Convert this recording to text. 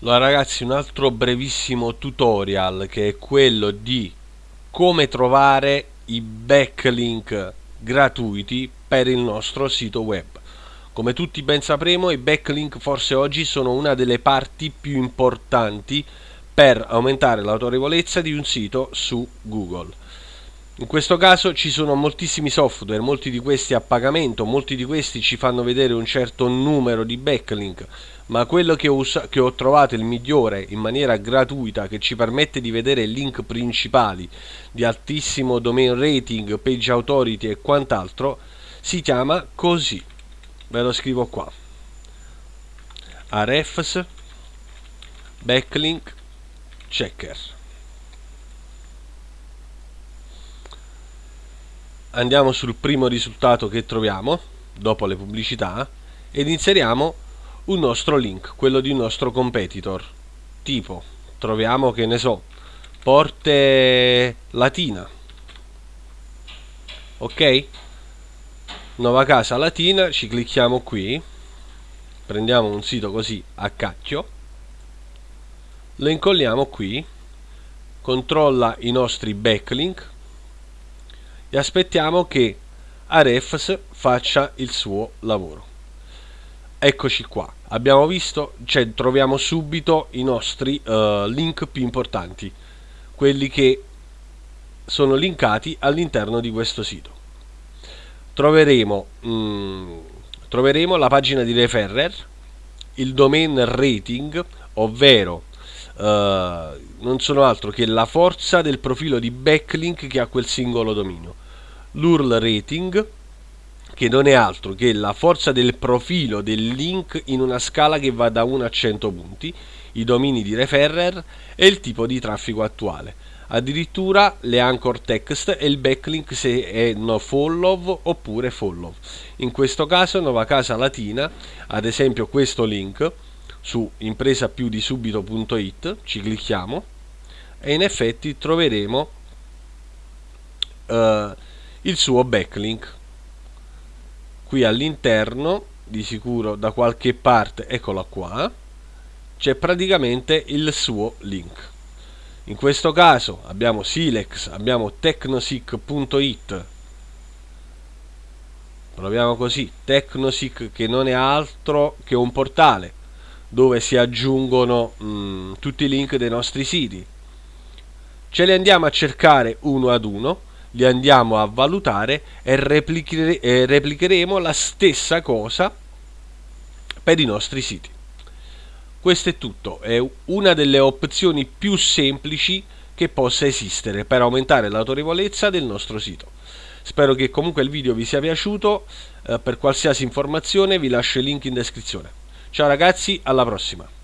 Allora ragazzi un altro brevissimo tutorial che è quello di come trovare i backlink gratuiti per il nostro sito web. Come tutti ben sapremo i backlink forse oggi sono una delle parti più importanti per aumentare l'autorevolezza di un sito su Google. In questo caso ci sono moltissimi software, molti di questi a pagamento, molti di questi ci fanno vedere un certo numero di backlink, ma quello che ho, che ho trovato il migliore in maniera gratuita che ci permette di vedere link principali di altissimo domain rating, page authority e quant'altro si chiama così. Ve lo scrivo qua. Arefs Backlink Checker. Andiamo sul primo risultato che troviamo dopo le pubblicità ed inseriamo un nostro link, quello di un nostro competitor. Tipo, troviamo che ne so, Porte Latina. Ok? Nuova casa latina, ci clicchiamo qui. Prendiamo un sito così a cacchio. Lo incolliamo qui. Controlla i nostri backlink e aspettiamo che Arefs faccia il suo lavoro. Eccoci qua, abbiamo visto, cioè troviamo subito i nostri uh, link più importanti, quelli che sono linkati all'interno di questo sito. Troveremo, mm, troveremo la pagina di referrer, il domain rating, ovvero uh, non sono altro che la forza del profilo di backlink che ha quel singolo dominio. L'URL rating, che non è altro che la forza del profilo del link in una scala che va da 1 a 100 punti, i domini di referrer e il tipo di traffico attuale. Addirittura le anchor text e il backlink se è no follow oppure follow. In questo caso Nuova Casa Latina, ad esempio questo link, su impresapiudisubito.it ci clicchiamo e in effetti troveremo uh, il suo backlink. Qui all'interno di sicuro da qualche parte eccola qua c'è praticamente il suo link. In questo caso abbiamo Silex abbiamo tecnosic.it proviamo così Tecnosic che non è altro che un portale dove si aggiungono mh, mm, tutti i link dei nostri siti. Ce li andiamo a cercare uno ad uno, li andiamo a valutare e, replichere e replicheremo la stessa cosa per i nostri siti. Questo è tutto, è una delle opzioni più semplici che possa esistere per aumentare l'autorevolezza del nostro sito. Spero che comunque il video vi sia piaciuto, eh, per qualsiasi informazione vi lascio il link in descrizione. Ciao ragazzi, alla prossima!